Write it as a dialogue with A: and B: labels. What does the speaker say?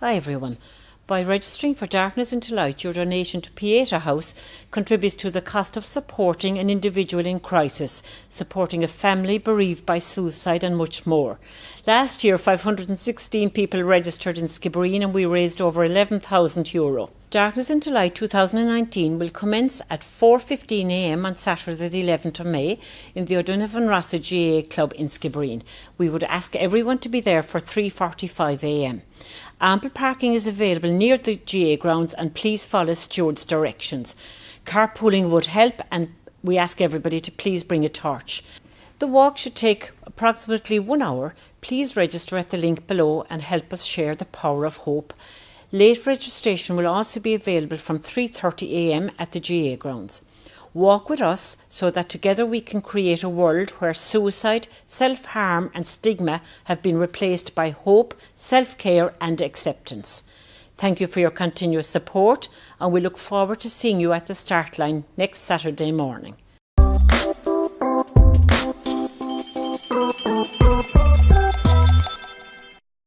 A: Hi everyone. By registering for Darkness into Light, your donation to Pieta House contributes to the cost of supporting an individual in crisis, supporting a family bereaved by suicide, and much more. Last year, 516 people registered in Skibbereen and we raised over 11,000 euro. Darkness into Light 2019 will commence at 4.15am on Saturday the 11th of May in the O'Donovan Rossa GAA Club in Skibbereen. We would ask everyone to be there for 3.45am. Ample parking is available near the GAA grounds and please follow steward's directions. Carpooling would help and we ask everybody to please bring a torch. The walk should take approximately one hour. Please register at the link below and help us share the power of hope. Late registration will also be available from 3.30am at the GAA grounds. Walk with us so that together we can create a world where suicide, self-harm and stigma have been replaced by hope, self-care and acceptance. Thank you for your continuous support and we look forward to seeing you at the start line next Saturday morning.